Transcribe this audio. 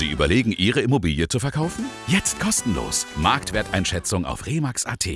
Sie überlegen, Ihre Immobilie zu verkaufen? Jetzt kostenlos. Marktwerteinschätzung auf remax.at.